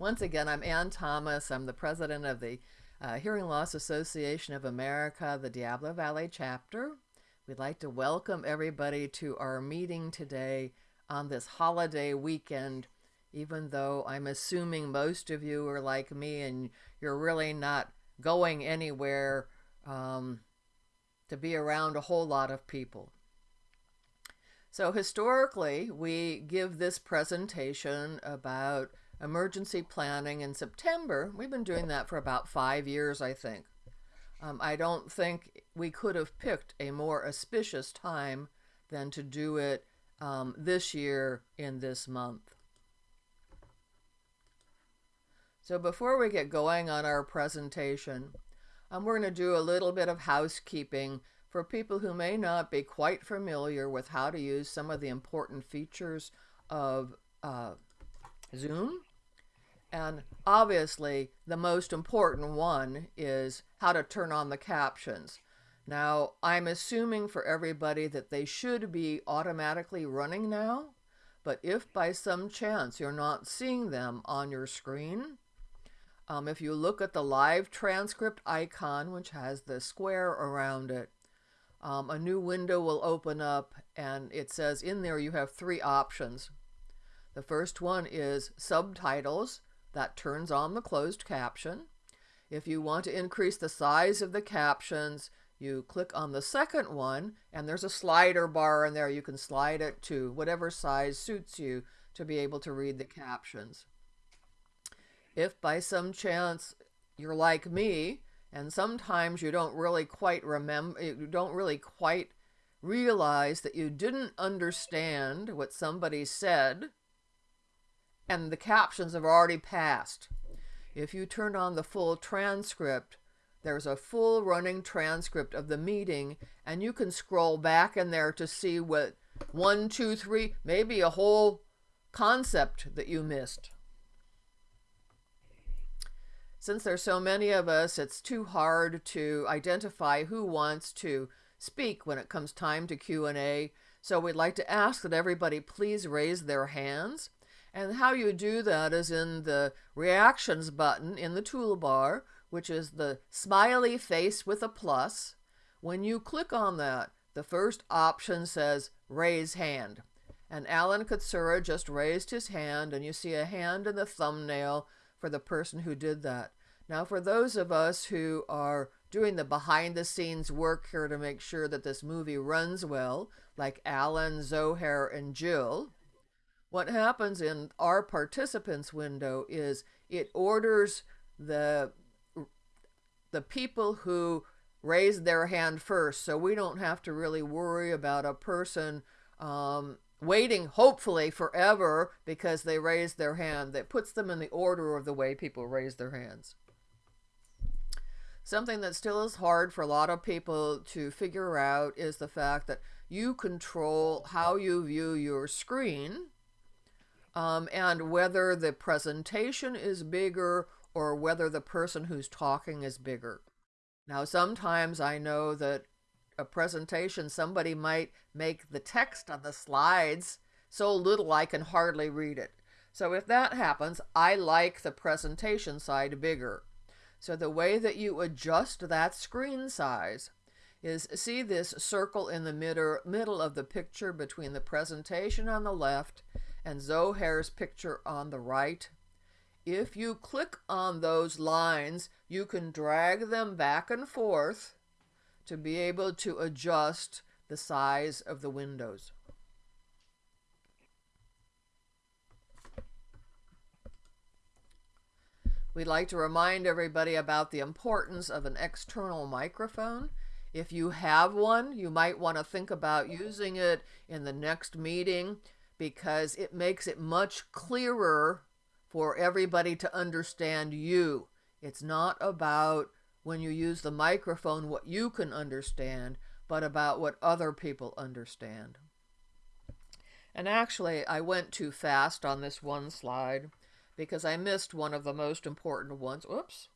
Once again, I'm Ann Thomas. I'm the president of the uh, Hearing Loss Association of America, the Diablo Valley chapter. We'd like to welcome everybody to our meeting today on this holiday weekend, even though I'm assuming most of you are like me and you're really not going anywhere um, to be around a whole lot of people. So historically, we give this presentation about emergency planning in September. We've been doing that for about five years, I think. Um, I don't think we could have picked a more auspicious time than to do it um, this year in this month. So before we get going on our presentation, um, we're going to do a little bit of housekeeping for people who may not be quite familiar with how to use some of the important features of uh, Zoom. And obviously, the most important one is how to turn on the captions. Now, I'm assuming for everybody that they should be automatically running now, but if by some chance you're not seeing them on your screen, um, if you look at the live transcript icon, which has the square around it, um, a new window will open up and it says in there you have three options. The first one is subtitles that turns on the closed caption. If you want to increase the size of the captions, you click on the second one and there's a slider bar in there. You can slide it to whatever size suits you to be able to read the captions. If by some chance you're like me and sometimes you don't really quite remember, you don't really quite realize that you didn't understand what somebody said and the captions have already passed. If you turn on the full transcript, there's a full running transcript of the meeting and you can scroll back in there to see what one, two, three, maybe a whole concept that you missed. Since there's so many of us, it's too hard to identify who wants to speak when it comes time to Q&A. So we'd like to ask that everybody please raise their hands. And how you do that is in the reactions button in the toolbar, which is the smiley face with a plus. When you click on that, the first option says raise hand. And Alan Katsura just raised his hand and you see a hand in the thumbnail for the person who did that. Now, for those of us who are doing the behind the scenes work here to make sure that this movie runs well, like Alan, Zohair, and Jill, what happens in our participants window is it orders the the people who raise their hand first. So we don't have to really worry about a person um, waiting hopefully forever because they raised their hand. That puts them in the order of the way people raise their hands. Something that still is hard for a lot of people to figure out is the fact that you control how you view your screen um, and whether the presentation is bigger or whether the person who's talking is bigger. Now, sometimes I know that a presentation, somebody might make the text on the slides so little I can hardly read it. So if that happens, I like the presentation side bigger. So the way that you adjust that screen size is see this circle in the middle, middle of the picture between the presentation on the left and Zohair's picture on the right. If you click on those lines, you can drag them back and forth to be able to adjust the size of the windows. We'd like to remind everybody about the importance of an external microphone. If you have one, you might want to think about using it in the next meeting because it makes it much clearer for everybody to understand you. It's not about when you use the microphone what you can understand, but about what other people understand. And actually, I went too fast on this one slide because I missed one of the most important ones. Oops.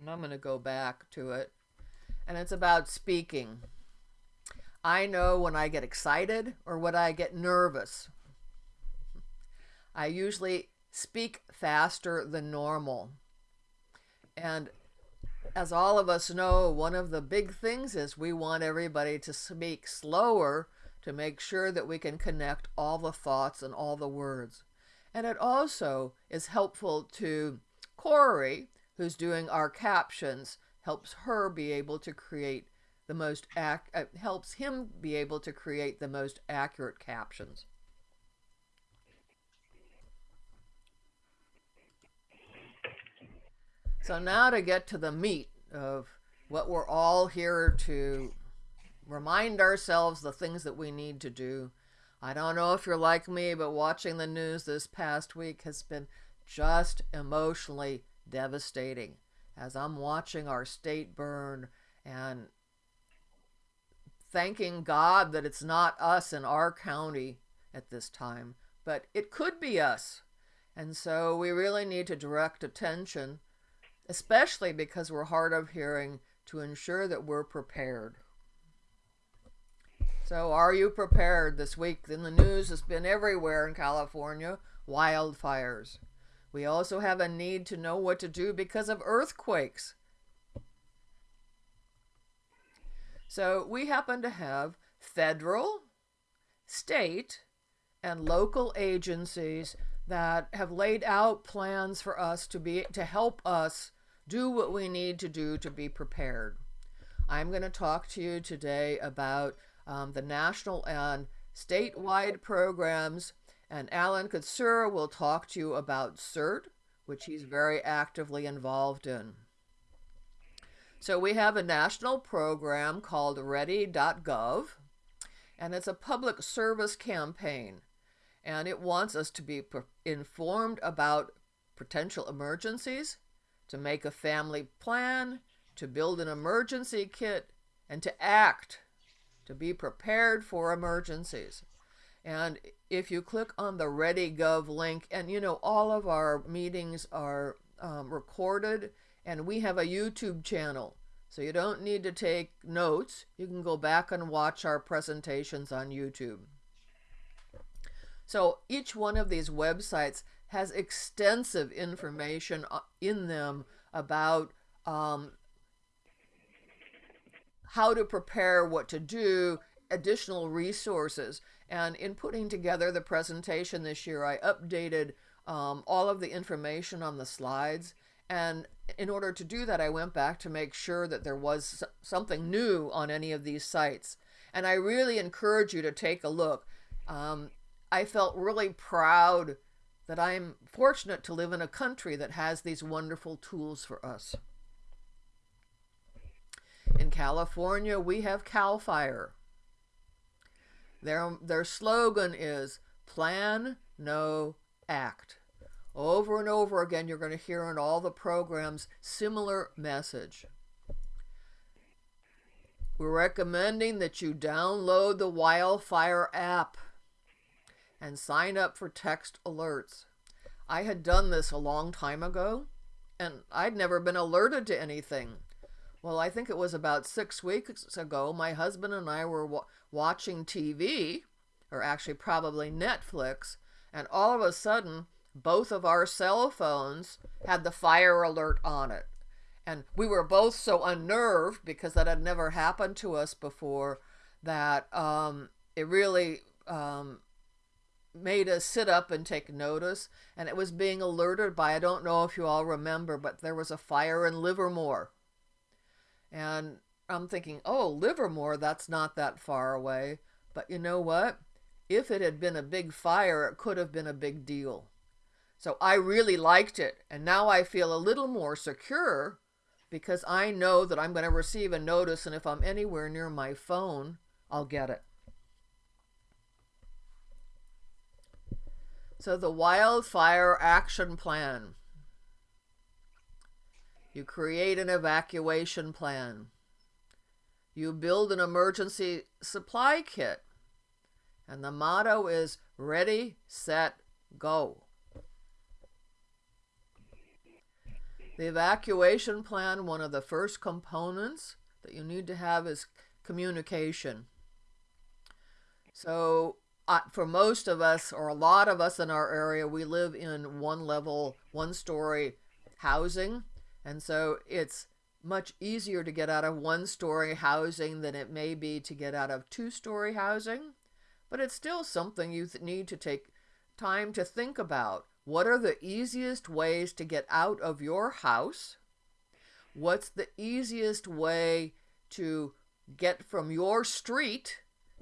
And I'm going to go back to it. And it's about speaking. I know when I get excited or when I get nervous. I usually speak faster than normal. And as all of us know, one of the big things is we want everybody to speak slower to make sure that we can connect all the thoughts and all the words. And it also is helpful to Corey, who's doing our captions, helps her be able to create the most ac- uh, helps him be able to create the most accurate captions. So now to get to the meat of what we're all here to remind ourselves the things that we need to do. I don't know if you're like me, but watching the news this past week has been just emotionally devastating as I'm watching our state burn and thanking God that it's not us in our county at this time, but it could be us. And so we really need to direct attention especially because we're hard of hearing, to ensure that we're prepared. So, are you prepared this week? In the news, has been everywhere in California wildfires. We also have a need to know what to do because of earthquakes. So, we happen to have federal, state, and local agencies that have laid out plans for us to be to help us do what we need to do to be prepared. I'm going to talk to you today about um, the national and statewide programs, and Alan Katsura will talk to you about CERT, which he's very actively involved in. So we have a national program called ready.gov, and it's a public service campaign, and it wants us to be informed about potential emergencies to make a family plan, to build an emergency kit, and to act, to be prepared for emergencies. And if you click on the ReadyGov link, and you know, all of our meetings are um, recorded, and we have a YouTube channel. So you don't need to take notes. You can go back and watch our presentations on YouTube. So each one of these websites has extensive information uh, in them about um, how to prepare, what to do, additional resources. And in putting together the presentation this year, I updated um, all of the information on the slides. And in order to do that, I went back to make sure that there was something new on any of these sites. And I really encourage you to take a look. Um, I felt really proud that I'm fortunate to live in a country that has these wonderful tools for us. In California, we have CAL FIRE. Their, their slogan is Plan, Know, Act. Over and over again, you're going to hear in all the programs similar message. We're recommending that you download the Wildfire app and sign up for text alerts. I had done this a long time ago, and I'd never been alerted to anything. Well, I think it was about six weeks ago, my husband and I were wa watching TV, or actually probably Netflix, and all of a sudden, both of our cell phones had the fire alert on it. And we were both so unnerved because that had never happened to us before that um, it really um, made us sit up and take notice. And it was being alerted by i don't know if you all remember but there was a fire in livermore. And i'm thinking oh livermore that's not that far away. But you know what? If it had been a big fire it could have been a big deal so i really liked it and now i feel a little more secure because i know that i'm going to receive a notice and if i'm anywhere near my phone i'll get it So the wildfire action plan. You create an evacuation plan. You build an emergency supply kit. And the motto is ready, set, go. The evacuation plan, one of the first components that you need to have is communication. So uh, for most of us, or a lot of us in our area, we live in one level, one story housing. And so it's much easier to get out of one story housing than it may be to get out of two story housing. But it's still something you need to take time to think about. What are the easiest ways to get out of your house? What's the easiest way to get from your street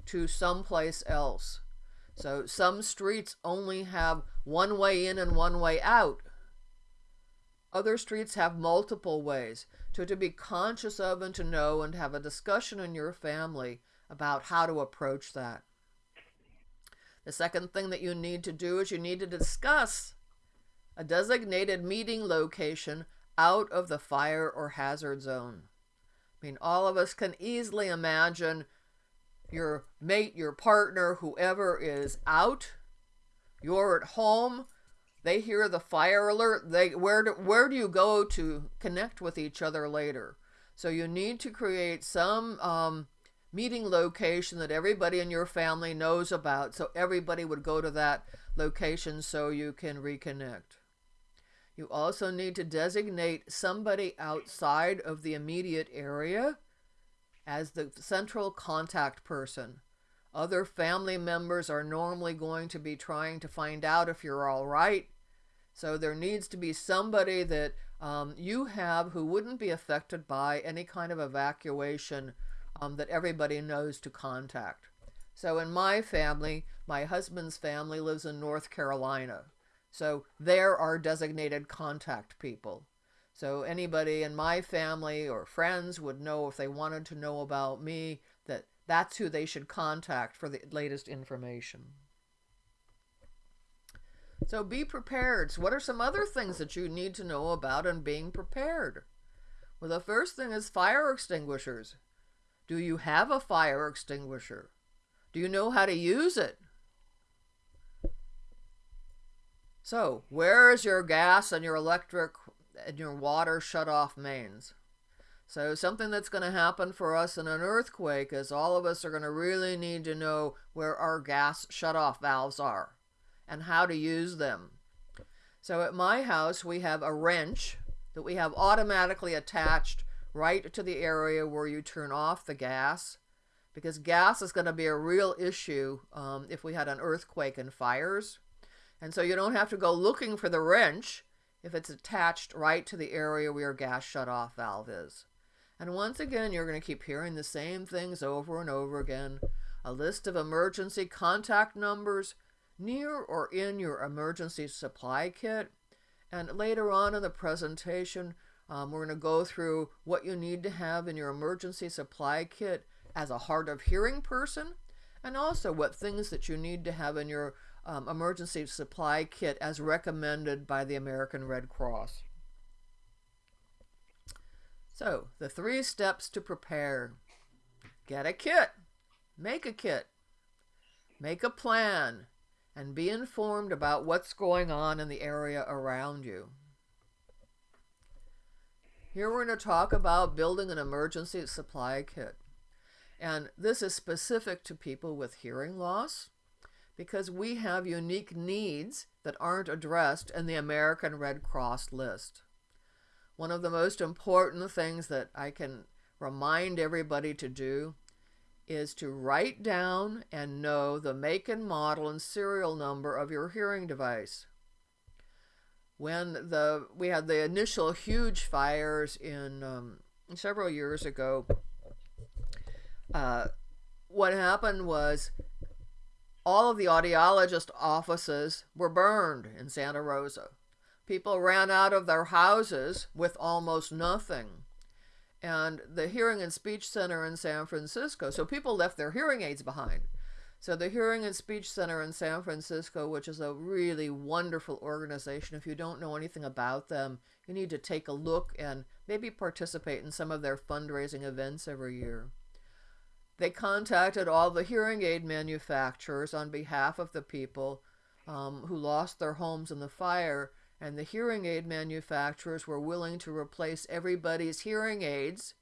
to someplace else? So some streets only have one way in and one way out. Other streets have multiple ways. So to be conscious of and to know and have a discussion in your family about how to approach that. The second thing that you need to do is you need to discuss a designated meeting location out of the fire or hazard zone. I mean, all of us can easily imagine your mate, your partner, whoever is out, you're at home, they hear the fire alert, they where do, where do you go to connect with each other later? So you need to create some um, meeting location that everybody in your family knows about so everybody would go to that location so you can reconnect. You also need to designate somebody outside of the immediate area as the central contact person. Other family members are normally going to be trying to find out if you're all right. So there needs to be somebody that um, you have who wouldn't be affected by any kind of evacuation um, that everybody knows to contact. So in my family, my husband's family lives in North Carolina. So there are designated contact people. So anybody in my family or friends would know if they wanted to know about me that that's who they should contact for the latest information. So be prepared. So what are some other things that you need to know about in being prepared? Well, the first thing is fire extinguishers. Do you have a fire extinguisher? Do you know how to use it? So, where is your gas and your electric and your water shut off mains. So something that's going to happen for us in an earthquake is all of us are going to really need to know where our gas shut off valves are and how to use them. So at my house we have a wrench that we have automatically attached right to the area where you turn off the gas because gas is going to be a real issue um, if we had an earthquake and fires. And so you don't have to go looking for the wrench if it's attached right to the area where your gas shut-off valve is. And once again, you're going to keep hearing the same things over and over again. A list of emergency contact numbers near or in your emergency supply kit. And later on in the presentation, um, we're going to go through what you need to have in your emergency supply kit as a hard of hearing person, and also what things that you need to have in your um, emergency supply kit as recommended by the American Red Cross. So, the three steps to prepare. Get a kit. Make a kit. Make a plan. And be informed about what's going on in the area around you. Here we're going to talk about building an emergency supply kit. And this is specific to people with hearing loss, because we have unique needs that aren't addressed in the American Red Cross list. One of the most important things that I can remind everybody to do is to write down and know the make and model and serial number of your hearing device. When the we had the initial huge fires in um, several years ago, uh, what happened was all of the audiologist offices were burned in Santa Rosa. People ran out of their houses with almost nothing. And the Hearing and Speech Center in San Francisco, so people left their hearing aids behind. So the Hearing and Speech Center in San Francisco, which is a really wonderful organization, if you don't know anything about them, you need to take a look and maybe participate in some of their fundraising events every year. They contacted all the hearing aid manufacturers on behalf of the people um, who lost their homes in the fire, and the hearing aid manufacturers were willing to replace everybody's hearing aids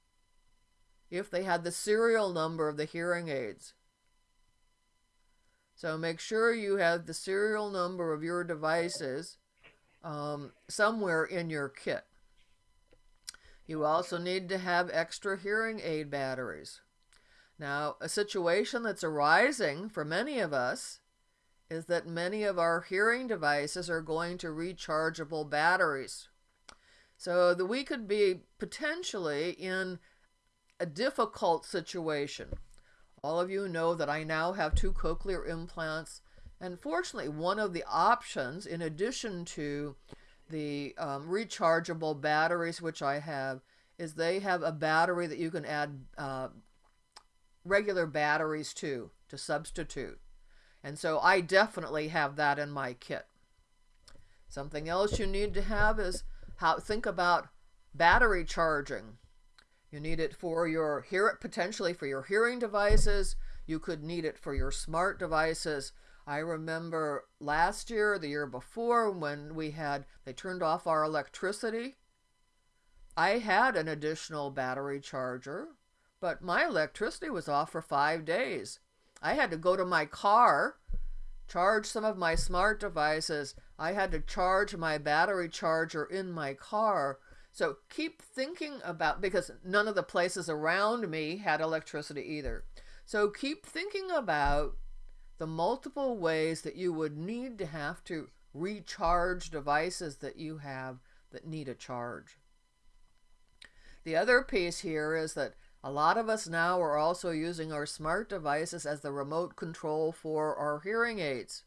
if they had the serial number of the hearing aids. So make sure you have the serial number of your devices um, somewhere in your kit. You also need to have extra hearing aid batteries. Now, a situation that's arising for many of us is that many of our hearing devices are going to rechargeable batteries. So that we could be potentially in a difficult situation. All of you know that I now have two cochlear implants, and fortunately, one of the options, in addition to the um, rechargeable batteries, which I have, is they have a battery that you can add uh, regular batteries to, to substitute. And so I definitely have that in my kit. Something else you need to have is how think about battery charging. You need it for your hear potentially for your hearing devices. You could need it for your smart devices. I remember last year, the year before, when we had they turned off our electricity. I had an additional battery charger, but my electricity was off for five days. I had to go to my car, charge some of my smart devices. I had to charge my battery charger in my car. So keep thinking about, because none of the places around me had electricity either. So keep thinking about the multiple ways that you would need to have to recharge devices that you have that need a charge. The other piece here is that a lot of us now are also using our smart devices as the remote control for our hearing aids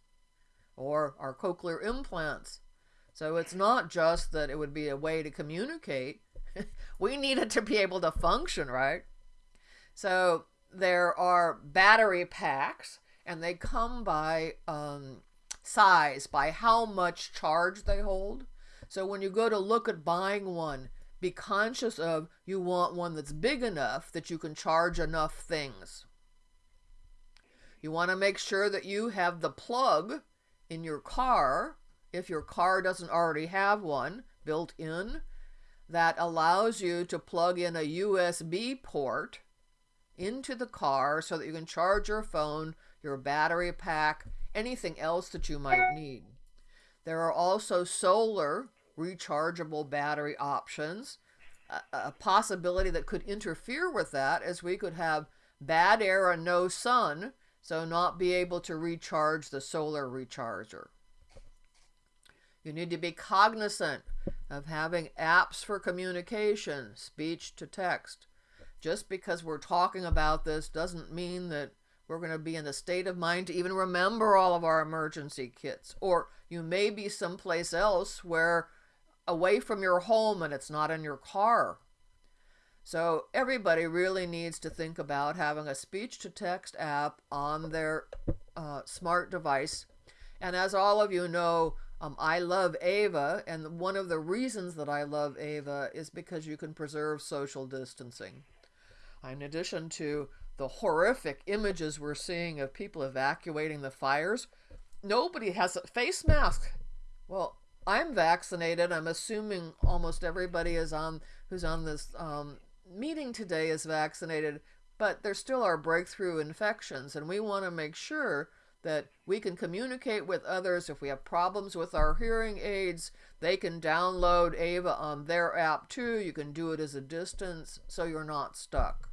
or our cochlear implants. So it's not just that it would be a way to communicate. we need it to be able to function, right? So there are battery packs, and they come by um, size, by how much charge they hold. So when you go to look at buying one, be conscious of you want one that's big enough that you can charge enough things. You want to make sure that you have the plug in your car, if your car doesn't already have one built in, that allows you to plug in a USB port into the car so that you can charge your phone, your battery pack, anything else that you might need. There are also solar rechargeable battery options. A, a possibility that could interfere with that is we could have bad air and no sun, so not be able to recharge the solar recharger. You need to be cognizant of having apps for communication, speech to text. Just because we're talking about this doesn't mean that we're going to be in the state of mind to even remember all of our emergency kits. Or you may be someplace else where away from your home and it's not in your car. So everybody really needs to think about having a speech to text app on their uh, smart device. And as all of you know, um, I love Ava, and one of the reasons that I love Ava is because you can preserve social distancing. In addition to the horrific images we're seeing of people evacuating the fires, nobody has a face mask. Well, I'm vaccinated. I'm assuming almost everybody is on who's on this um, meeting today is vaccinated, but there still are breakthrough infections, and we want to make sure that we can communicate with others. If we have problems with our hearing aids, they can download Ava on their app too. You can do it as a distance so you're not stuck.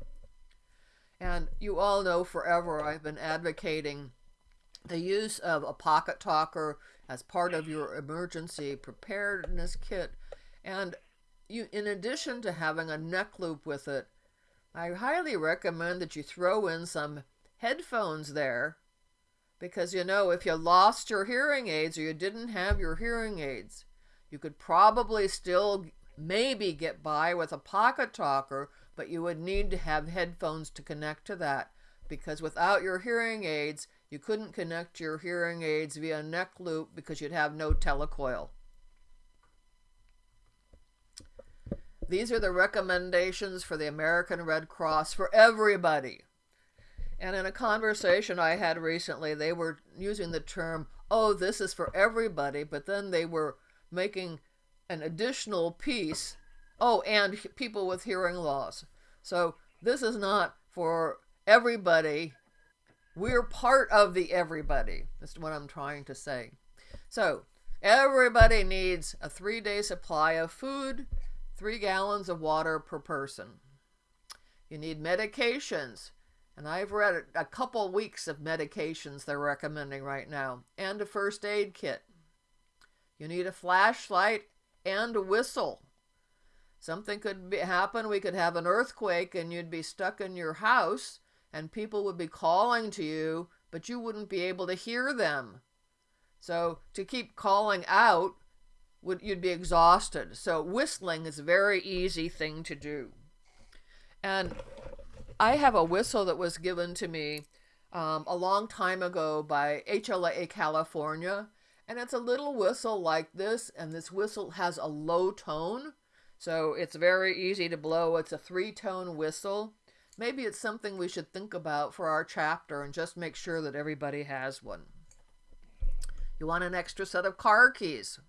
And you all know forever I've been advocating the use of a pocket talker as part of your emergency preparedness kit. And you, in addition to having a neck loop with it, I highly recommend that you throw in some headphones there because you know if you lost your hearing aids or you didn't have your hearing aids, you could probably still maybe get by with a pocket talker, but you would need to have headphones to connect to that because without your hearing aids, you couldn't connect your hearing aids via neck loop because you'd have no telecoil. These are the recommendations for the American Red Cross for everybody. And in a conversation I had recently, they were using the term, oh, this is for everybody, but then they were making an additional piece, oh, and people with hearing loss. So this is not for everybody We're part of the everybody. That's what I'm trying to say. So, everybody needs a three day supply of food, three gallons of water per person. You need medications. And I've read a couple weeks of medications they're recommending right now, and a first aid kit. You need a flashlight and a whistle. Something could be, happen. We could have an earthquake and you'd be stuck in your house and people would be calling to you, but you wouldn't be able to hear them. So to keep calling out, would you'd be exhausted. So whistling is a very easy thing to do. And I have a whistle that was given to me um, a long time ago by HLA California. And it's a little whistle like this, and this whistle has a low tone. So it's very easy to blow. It's a three tone whistle. Maybe it's something we should think about for our chapter and just make sure that everybody has one. You want an extra set of car keys.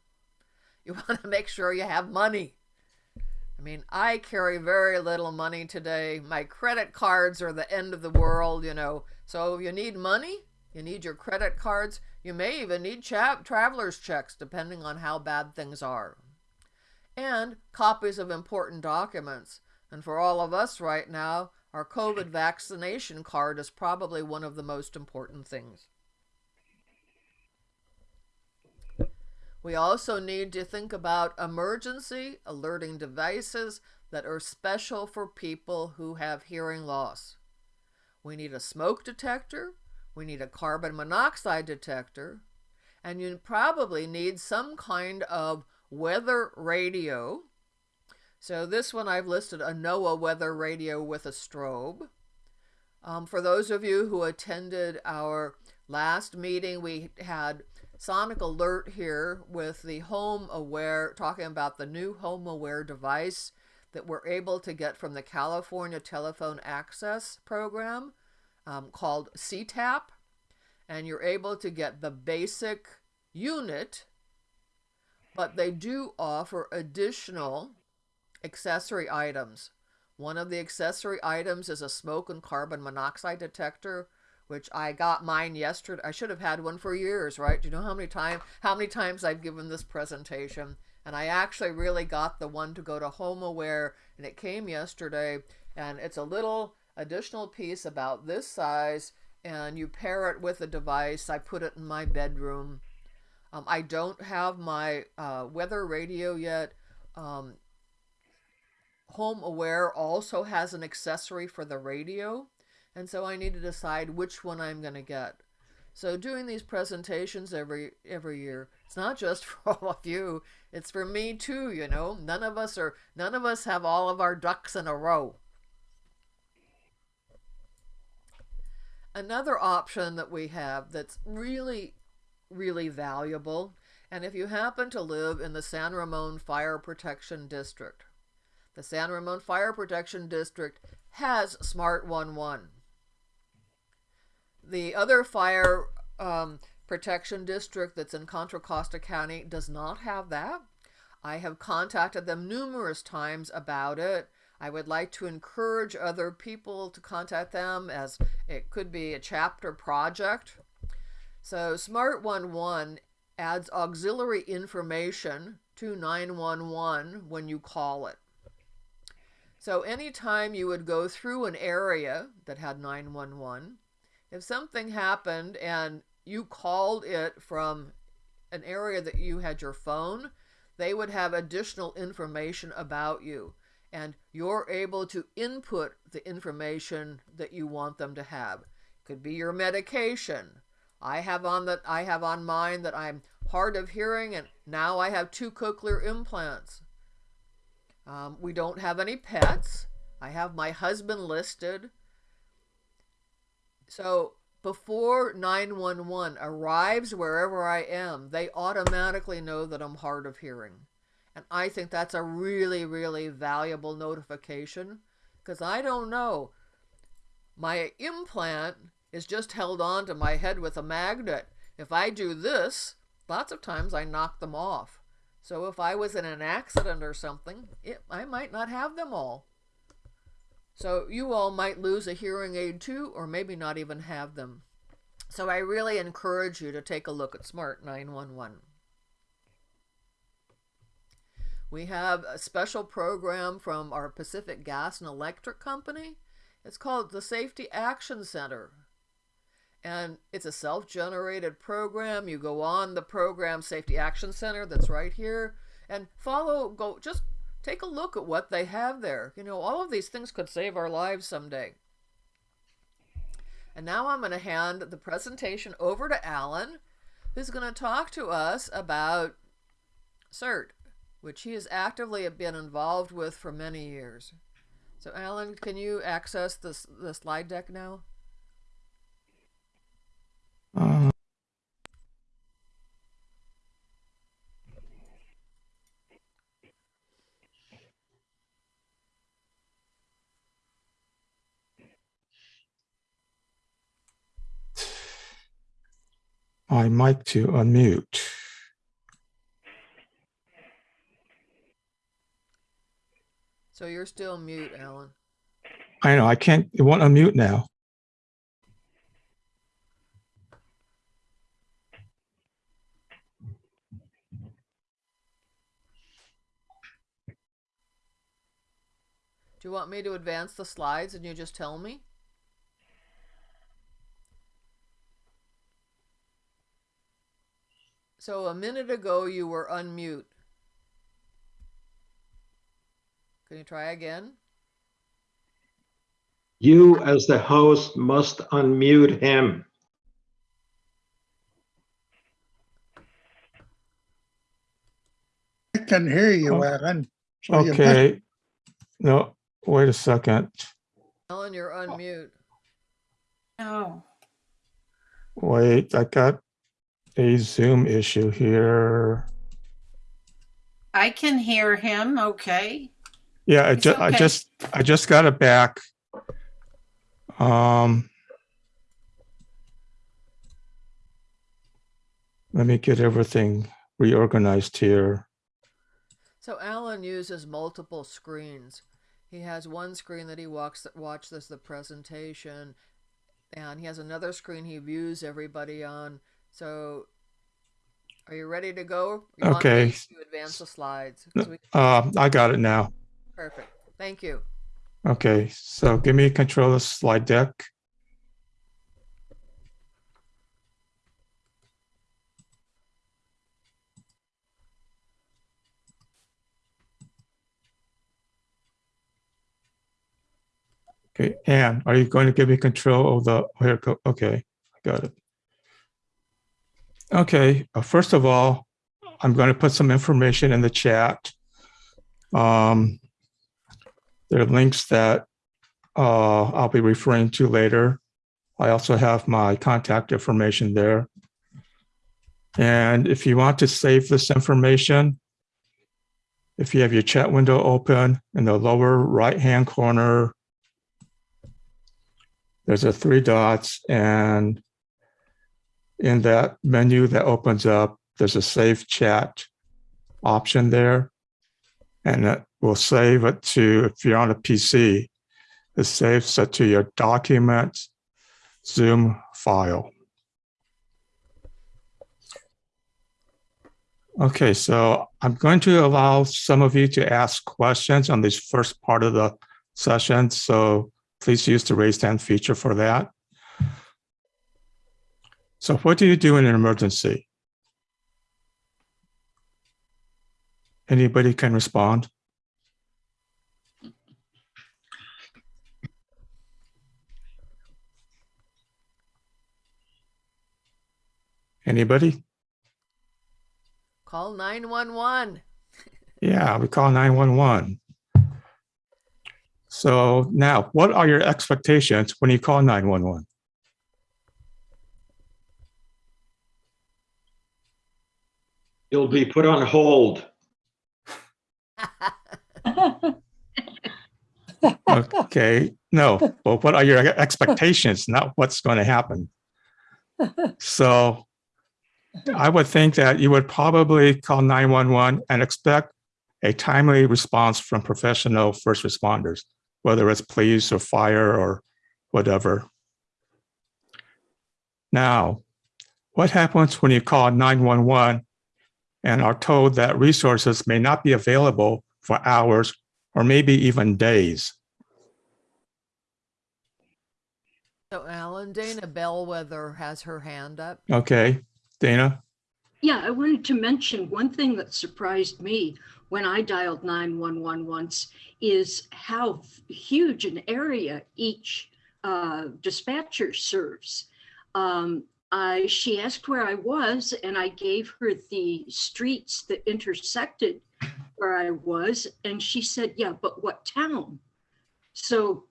You want to make sure you have money. I mean, I carry very little money today. My credit cards are the end of the world, you know. So you need money, you need your credit cards. You may even need traveler's checks, depending on how bad things are. And copies of important documents. And for all of us right now, our COVID vaccination card is probably one of the most important things. We also need to think about emergency alerting devices that are special for people who have hearing loss. We need a smoke detector, we need a carbon monoxide detector, and you probably need some kind of weather radio. So this one I've listed a NOAA weather radio with a strobe. Um, for those of you who attended our last meeting, we had Sonic Alert here with the HomeAware, talking about the new HomeAware device that we're able to get from the California Telephone Access Program um, called CTAP. And you're able to get the basic unit, but they do offer additional accessory items. One of the accessory items is a smoke and carbon monoxide detector which I got mine yesterday. I should have had one for years, right? Do you know how many time how many times I've given this presentation? And I actually really got the one to go to HomeAware, and it came yesterday. And it's a little additional piece about this size, and you pair it with a device. I put it in my bedroom. Um, I don't have my uh, weather radio yet. Um, HomeAware also has an accessory for the radio and so I need to decide which one I'm going to get. So doing these presentations every every year, it's not just for all of you, it's for me too, you know. None of us are none of us have all of our ducks in a row. Another option that we have that's really really valuable, and if you happen to live in the San Ramon Fire Protection District, the San Ramon Fire Protection District has Smart 11. The other fire um, protection district that's in Contra Costa County does not have that. I have contacted them numerous times about it. I would like to encourage other people to contact them as it could be a chapter project. So Smart 11 adds auxiliary information to 911 when you call it. So anytime you would go through an area that had 911, if something happened and you called it from an area that you had your phone, they would have additional information about you. And you're able to input the information that you want them to have. It could be your medication. I have on that I have on mine that I'm hard of hearing and now I have two cochlear implants. Um, we don't have any pets. I have my husband listed. So before 911 arrives wherever I am, they automatically know that I'm hard of hearing. And I think that's a really, really valuable notification because I don't know. My implant is just held on to my head with a magnet. If I do this, lots of times I knock them off. So if I was in an accident or something, it, I might not have them all. So you all might lose a hearing aid too, or maybe not even have them. So I really encourage you to take a look at Smart 911. We have a special program from our Pacific Gas and Electric Company. It's called the Safety Action Center. And it's a self generated program. You go on the program Safety Action Center that's right here and follow, go, just take a look at what they have there. You know, all of these things could save our lives someday. And now I'm going to hand the presentation over to Alan, who's going to talk to us about CERT, which he has actively been involved with for many years. So Alan, can you access this the slide deck now? Uh, my mic to unmute. So you're still mute, Alan. I know I can't, it won't unmute now. Do you want me to advance the slides and you just tell me? So a minute ago you were unmute. Can you try again? You, as the host, must unmute him. I can hear you, Oh, Alan. So you must- Okay. No, wait a second. Ellen, you're unmute. Oh, Wait, I got a Zoom issue here. I can hear him. Okay. Yeah, I It's just, I just, I just got it back. Um. Let me get everything reorganized here. So Alan uses multiple screens. He has one screen that he walks watches the presentation, and he has another screen he views everybody on. So, are you ready to go? You Okay. To advance the slides. we- Uh, I got it now. perfect. Thank you. Okay, so give me control of the slide deck. Okay, Anne, are you going to give me control of the, here, okay, I got it. Okay, uh, first of all, I'm going to put some information in the chat. Um, there are links that uh, I'll be referring to later. I also have my contact information there. And if you want to save this information, if you have your chat window open in the lower right-hand corner, there's a three dots and in that menu that opens up, there's a save chat option there. And it will save it to, if you're on a PC, it saves it to your document Zoom file. Okay, so I'm going to allow some of you to ask questions on this first part of the session. So please use the raise hand feature for that. So what do you do in an emergency? Anybody can respond? Anybody? Call 911. Yeah, we call 911. So now, what are your expectations when you call 911? You'll be put on hold. Okay, no, but what are your expectations, not what's going to happen? So I would think that you would probably call 911 and expect a timely response from professional first responders, whether it's police or fire or whatever. Now, what happens when you call 911 and are told that resources may not be available for hours or maybe even days? So Alan, Dana Bellwether has her hand up. Okay, Dana? Yeah, I wanted to mention one thing that surprised me when I dialed 911 once is how huge an area each uh, dispatcher serves. Um, I, she asked where I was, and I gave her the streets that intersected where I was, and she said, "Yeah, but what town?" So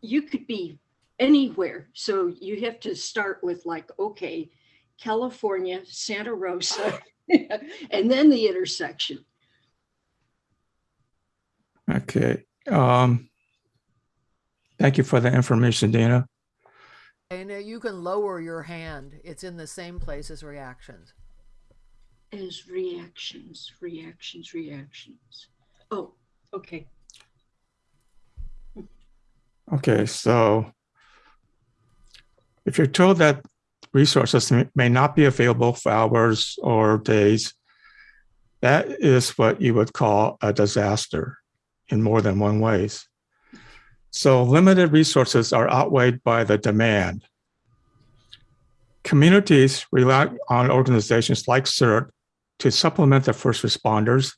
you could be anywhere. So you have to start with like, okay, California, Santa Rosa, and then the intersection. Okay. Um, thank you for the information, Dana. Dana, uh, you can lower your hand. It's in the same place as reactions. As reactions, reactions, reactions. Oh, okay. Okay, so if you're told that resources may- may not be available for hours or days, that is what you would call a disaster in more than one ways. So limited resources are outweighed by the demand. Communities rely on organizations like CERT to supplement the first responders.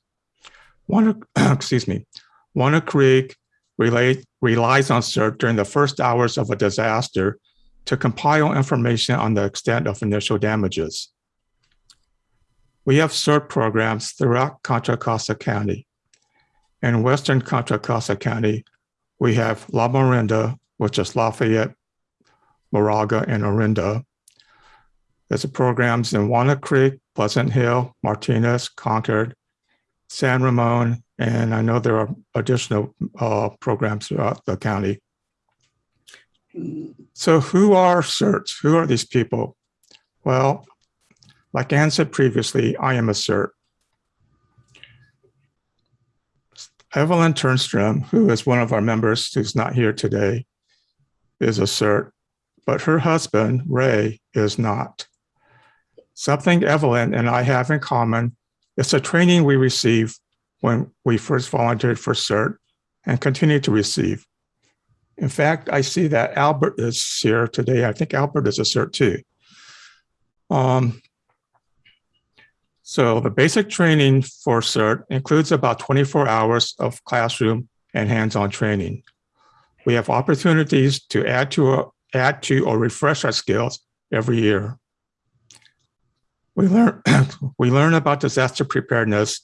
One, excuse me, Walnut Creek relies on CERT during the first hours of a disaster to compile information on the extent of initial damages. We have CERT programs throughout Contra Costa County. In Western Contra Costa County, we have Lamorinda, which is Lafayette, Moraga, and Orinda. There's programs in Walnut Creek, Pleasant Hill, Martinez, Concord, San Ramon, and I know there are additional uh, programs throughout the county. So who are CERTs? Who are these people? Well, like Ann said previously, I am a CERT. Evelyn Turnstrom, who is one of our members who's not here today, is a CERT, but her husband, Ray, is not. Something Evelyn and I have in common is a training we received when we first volunteered for CERT and continue to receive. In fact, I see that Albert is here today. I think Albert is a cert too. Um, so the basic training for CERT includes about 24 hours of classroom and hands-on training. We have opportunities to add to, add to or refresh our skills every year. We learn, we learn about disaster preparedness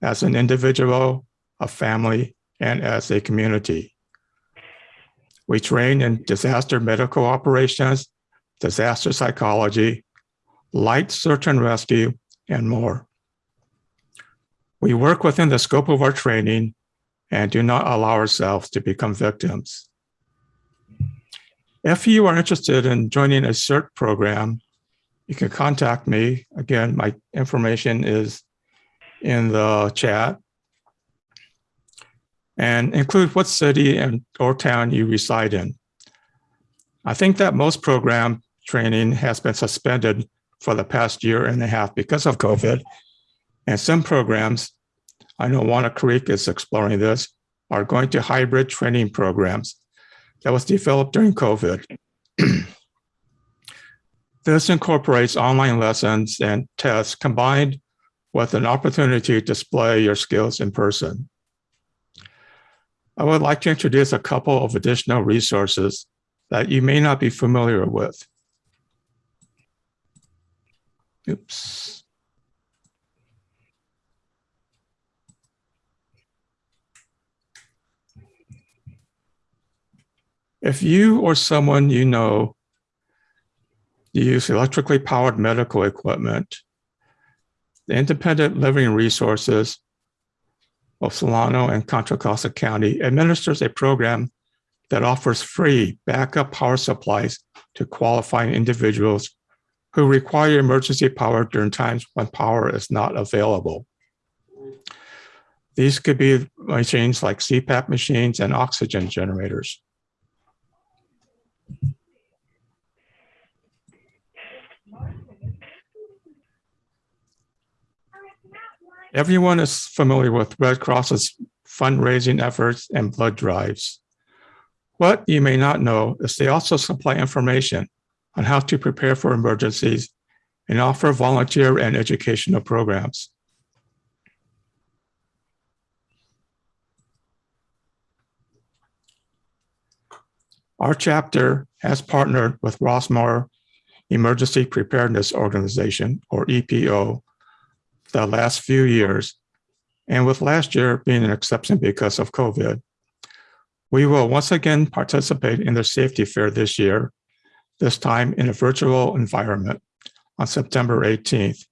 as an individual, a family, and as a community. We train in disaster medical operations, disaster psychology, light search and rescue, and more. We work within the scope of our training and do not allow ourselves to become victims. If you are interested in joining a CERT program, you can contact me. Again, my information is in the chat and include what city and or town you reside in. I think that most program training has been suspended for the past year and a half because of COVID. And some programs, I know Walnut Creek is exploring this, are going to hybrid training programs that was developed during COVID. this incorporates online lessons and tests combined with an opportunity to display your skills in person. I would like to introduce a couple of additional resources that you may not be familiar with. Oops. If you or someone you know use electrically powered medical equipment, the Independent Living Resources of Solano and Contra Costa County administers a program that offers free backup power supplies to qualifying individuals who require emergency power during times when power is not available. These could be machines like CPAP machines and oxygen generators. Everyone is familiar with Red Cross's fundraising efforts and blood drives. What you may not know is they also supply information on how to prepare for emergencies and offer volunteer and educational programs. Our chapter has partnered with Rossmoor Emergency Preparedness Organization, or EPO, the last few years, and with last year being an exception because of COVID. We will once again participate in the safety fair this year, this time in a virtual environment on September 18th.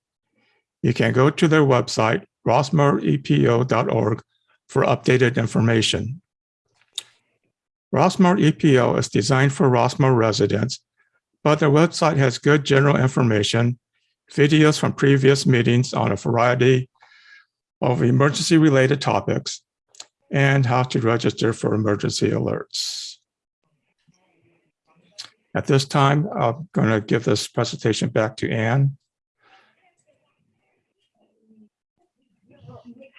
You can go to their website, rossmoorepo.org, for updated information. Rossmoor EPO is designed for Rossmoor residents, but their website has good general information, videos from previous meetings on a variety of emergency related topics, and how to register for emergency alerts. At this time, I'm going to give this presentation back to Anne.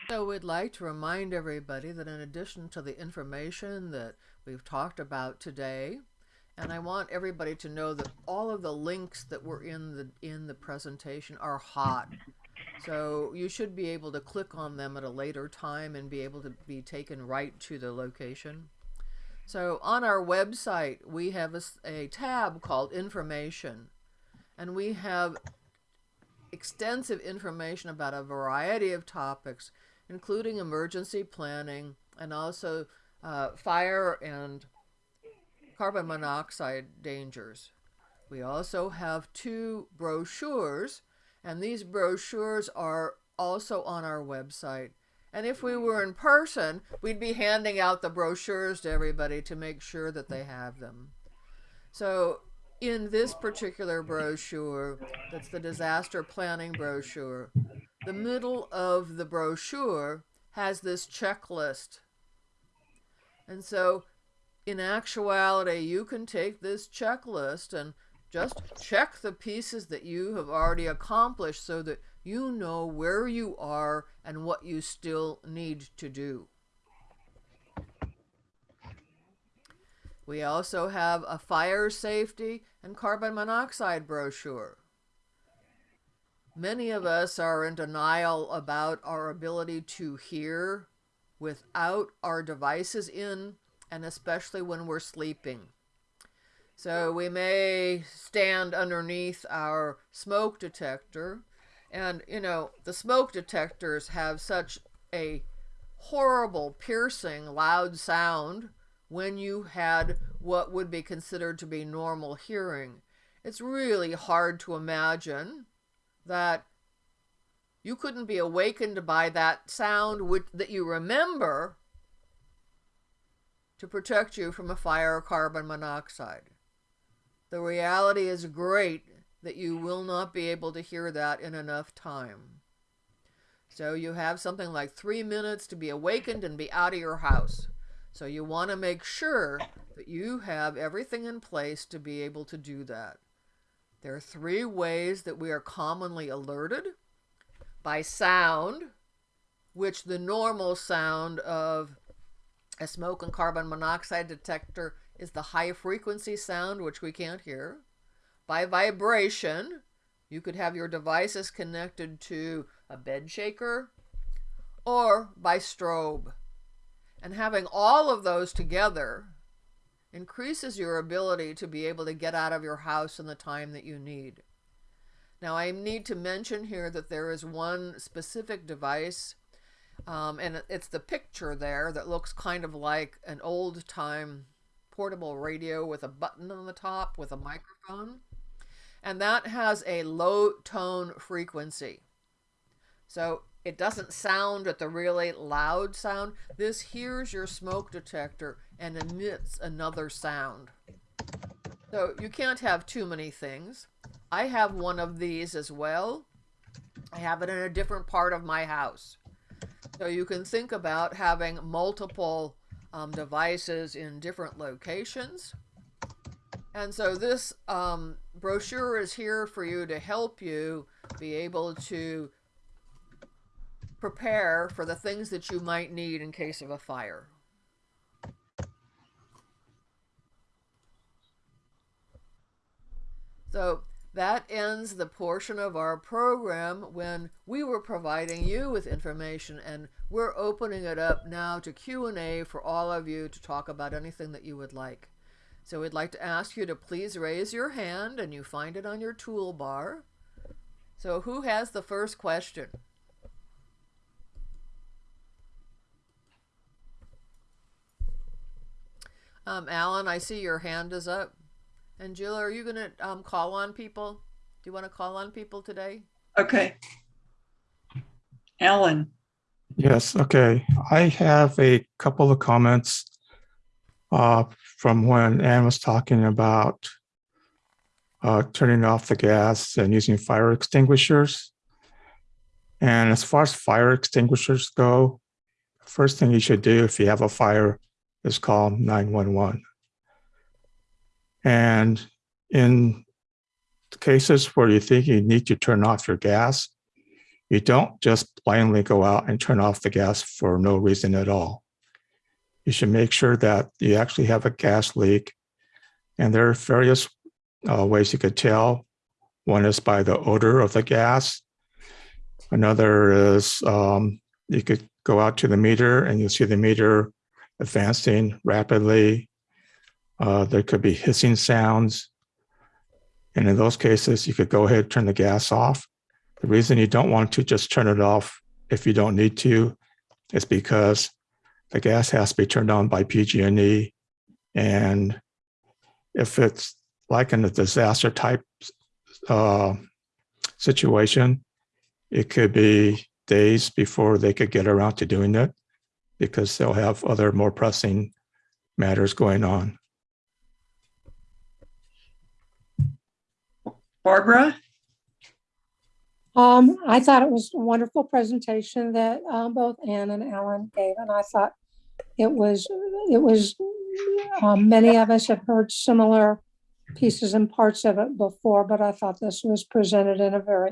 So we'd like to remind everybody that in addition to the information that we've talked about today, and I want everybody to know that all of the links that were in the in the presentation are hot. So you should be able to click on them at a later time and be able to be taken right to the location. So on our website, we have a, a tab called information and we have extensive information about a variety of topics, including emergency planning and also uh, fire and carbon monoxide dangers. We also have two brochures, and these brochures are also on our website. And if we were in person, we'd be handing out the brochures to everybody to make sure that they have them. So in this particular brochure, that's the disaster planning brochure, the middle of the brochure has this checklist. And so in actuality, you can take this checklist and just check the pieces that you have already accomplished so that you know where you are and what you still need to do. We also have a fire safety and carbon monoxide brochure. Many of us are in denial about our ability to hear without our devices in and especially when we're sleeping. So we may stand underneath our smoke detector and, you know, the smoke detectors have such a horrible, piercing, loud sound when you had what would be considered to be normal hearing. It's really hard to imagine that you couldn't be awakened by that sound which, that you remember to protect you from a fire or carbon monoxide. The reality is great that you will not be able to hear that in enough time. So you have something like three minutes to be awakened and be out of your house. So you want to make sure that you have everything in place to be able to do that. There are three ways that we are commonly alerted by sound, which the normal sound of a smoke and carbon monoxide detector is the high frequency sound, which we can't hear. By vibration, you could have your devices connected to a bed shaker or by strobe. And having all of those together increases your ability to be able to get out of your house in the time that you need. Now, I need to mention here that there is one specific device um, and it's the picture there that looks kind of like an old time portable radio with a button on the top with a microphone. And that has a low tone frequency. So it doesn't sound at the really loud sound. This hears your smoke detector and emits another sound. So you can't have too many things. I have one of these as well. I have it in a different part of my house. So you can think about having multiple um, devices in different locations. And so this um, brochure is here for you to help you be able to prepare for the things that you might need in case of a fire. So that ends the portion of our program when we were providing you with information and we're opening it up now to Q&A for all of you to talk about anything that you would like. So we'd like to ask you to please raise your hand and you find it on your toolbar. So who has the first question? Um, Alan, I see your hand is up. And Jill, are you going to um, call on people? Do you want to call on people today? Okay. Alan, Yes, okay. I have a couple of comments uh, from when Ann was talking about uh, turning off the gas and using fire extinguishers. And as far as fire extinguishers go, first thing you should do if you have a fire is call 911. And in cases where you think you need to turn off your gas, you don't just blindly go out and turn off the gas for no reason at all. You should make sure that you actually have a gas leak. And there are various uh, ways you could tell. One is by the odor of the gas. Another is um, you could go out to the meter and you'll see the meter advancing rapidly. Uh, there could be hissing sounds. And in those cases, you could go ahead turn the gas off. The reason you don't want to just turn it off if you don't need to is because the gas has to be turned on by PG&E. And if it's like in a disaster type uh, situation, it could be days before they could get around to doing it because they'll have other more pressing matters going on. Barbara, Um, I thought it was a wonderful presentation that um, both Ann and Alan gave, and I thought it was it was um, many of us have heard similar pieces and parts of it before, but I thought this was presented in a very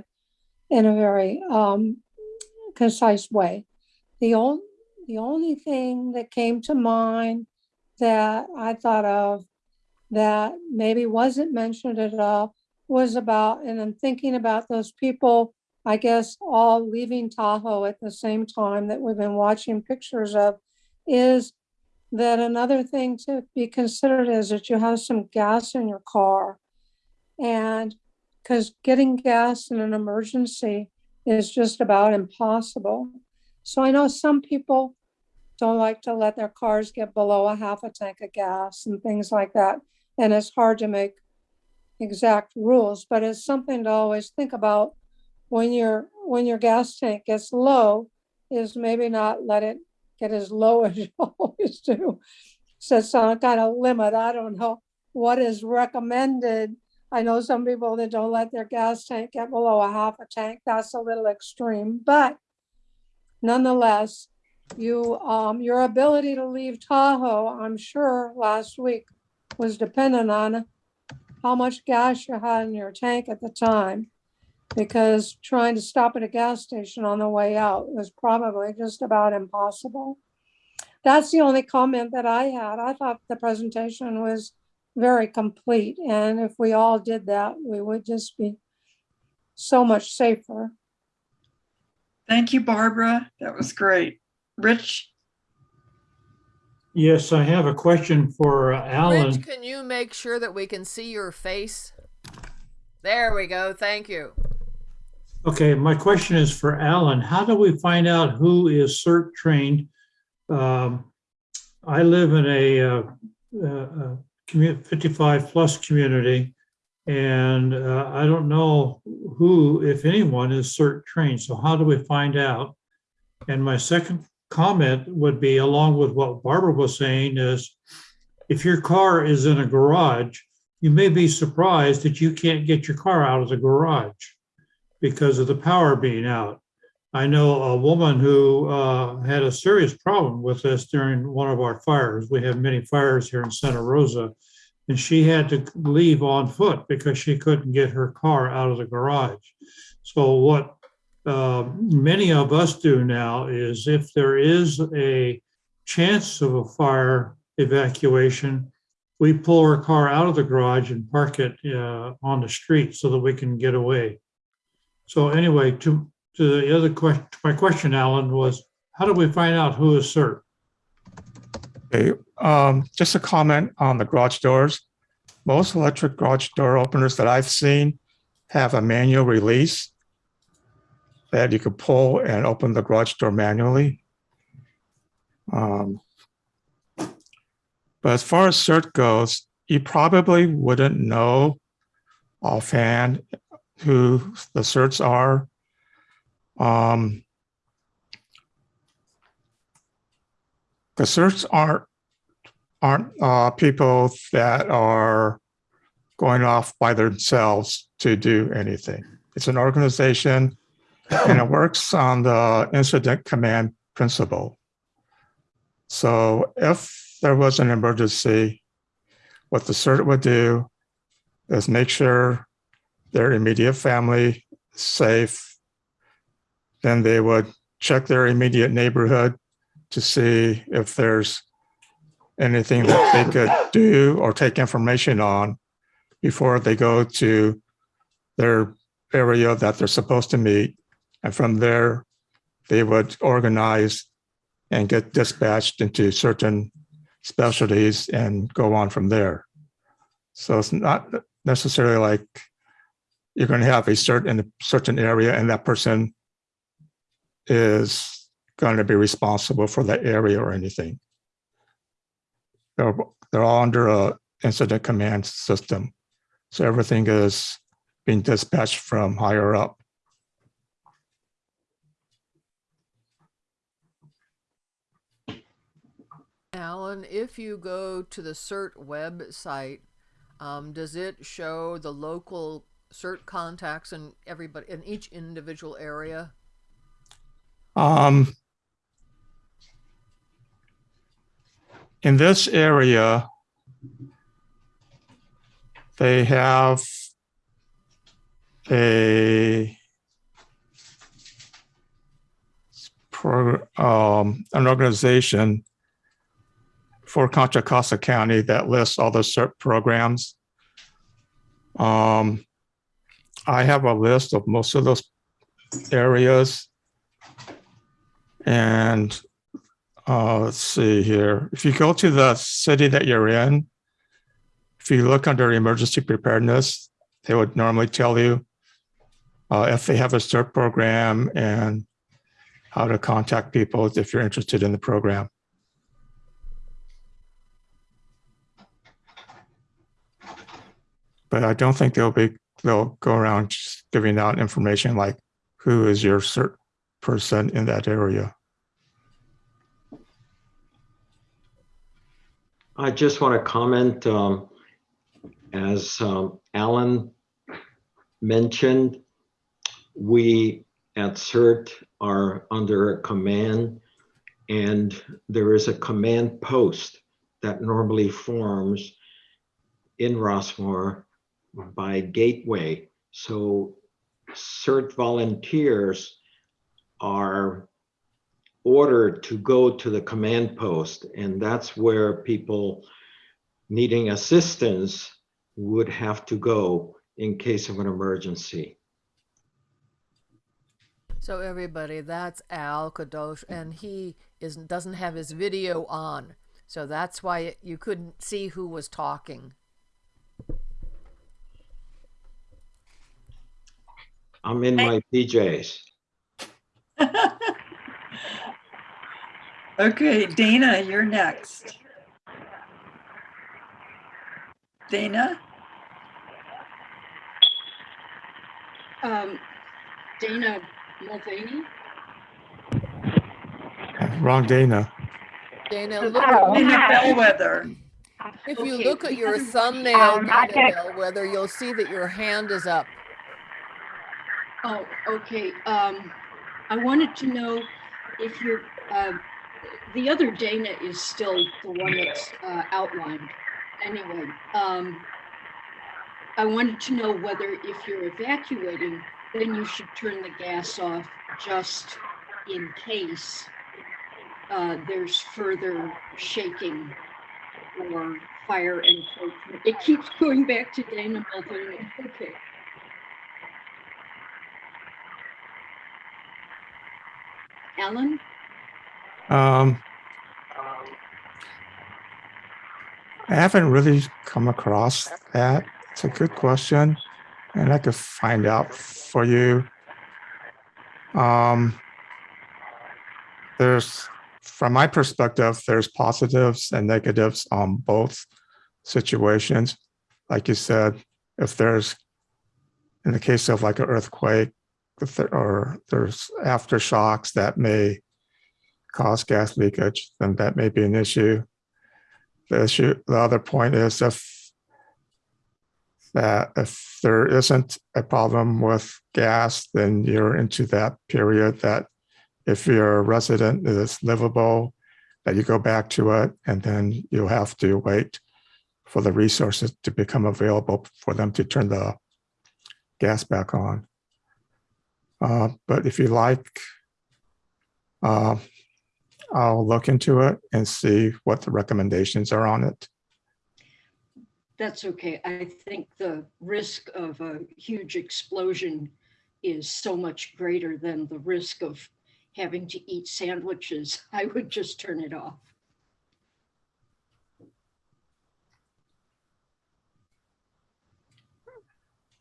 in a very um, concise way. The only the only thing that came to mind that I thought of that maybe wasn't mentioned at all was about, and I'm thinking about those people, I guess, all leaving Tahoe at the same time that we've been watching pictures of, is that another thing to be considered is that you have some gas in your car. And because getting gas in an emergency is just about impossible. So I know some people don't like to let their cars get below a half a tank of gas and things like that. And it's hard to make exact rules, but it's something to always think about when your when your gas tank gets low, is maybe not let it get as low as you always do. So some kind of limit. I don't know what is recommended. I know some people that don't let their gas tank get below a half a tank. That's a little extreme, but nonetheless, you um your ability to leave Tahoe, I'm sure last week was dependent on how much gas you had in your tank at the time. Because trying to stop at a gas station on the way out was probably just about impossible. That's the only comment that I had. I thought the presentation was very complete. And if we all did that, we would just be so much safer. thank you, Barbara. That was great. Rich, Yes, I have a question for uh, Alan. Rich, can you make sure that we can see your face? There we go. Thank you. Okay, my question is for Alan. How do we find out who is CERT trained? Um, I live in a, uh, uh, commu- 55 plus community, and uh, I don't know who, if anyone, is CERT trained. So how do we find out? And my second comment would be along with what Barbara was saying is if your car is in a garage, you may be surprised that you can't get your car out of the garage because of the power being out. I know a woman who uh, had a serious problem with this during one of our fires. We have many fires here in Santa Rosa, and she had to leave on foot because she couldn't get her car out of the garage. So what uh, many of us do now is if there is a chance of a fire evacuation, we pull our car out of the garage and park it uh, on the street so that we can get away. So anyway, to, to the other question, my question, Alan, was how do we find out who is CERT? Okay, um, just a comment on the garage doors. Most electric garage door openers that I've seen have a manual release that you could pull and open the garage door manually. Um, but as far as cert goes, you probably wouldn't know offhand who the certs are. Um, the certs aren't aren't uh, people that are going off by themselves to do anything. It's an organization and it works on the incident command principle. So if there was an emergency, what the CERT would do is make sure their immediate family safe. Then they would check their immediate neighborhood to see if there's anything that they could do or take information on before they go to their area that they're supposed to meet. And from there, they would organize and get dispatched into certain specialties and go on from there. So it's not necessarily like you're going to have a certain certain area and that person is going to be responsible for that area or anything. They're, they're all under a incident command system. So everything is being dispatched from higher up. Alan, if you go to the CERT website, um, does it show the local CERT contacts in everybody in each individual area? Um, in this area, they have a um, an organization for Contra Costa County that lists all the CERT programs. Um, I have a list of most of those areas. And uh, let's see here. If you go to the city that you're in, if you look under emergency preparedness, they would normally tell you uh, if they have a CERT program and how to contact people if you're interested in the program. But I don't think they'll be, they'll go around giving out information like who is your CERT person in that area. I just want to comment, um, as um, Alan mentioned, we at CERT are under a command and there is a command post that normally forms in Rossmoor by Gateway. So CERT volunteers are ordered to go to the command post, and that's where people needing assistance would have to go in case of an emergency. So everybody, that's Al Kadosh, and he is doesn't have his video on, so that's why you couldn't see who was talking. I'm in my PJs. Okay, Dana, you're next. Dana? Um, Dana Mulvaney? Wrong Dana. Dana, look at, Dana Bellwether. if you look at your thumbnail, Dana Bellwether, you'll see that your hand is up. Oh, okay. Um, I wanted to know if you're, uh, the other Dana is still the one that's uh, outlined. Anyway, um, I wanted to know whether if you're evacuating, then you should turn the gas off just in case uh, there's further shaking or fire encroachment. It keeps going back to Dana Mulvaney. Okay. Alan? Um, I haven't really come across that. It's a good question, and I could find out for you. Um, there's, from my perspective, there's positives and negatives on both situations. Like you said, if there's, in the case of like an earthquake, there, or there's aftershocks that may cause gas leakage, then that may be an issue. The issue, the other point is if that if there isn't a problem with gas, then you're into that period that if your resident is livable, that you go back to it and then you'll have to wait for the resources to become available for them to turn the gas back on. Uh, but if you like, uh, I'll look into it and see what the recommendations are on it. That's okay. I think the risk of a huge explosion is so much greater than the risk of having to eat sandwiches. I would just turn it off.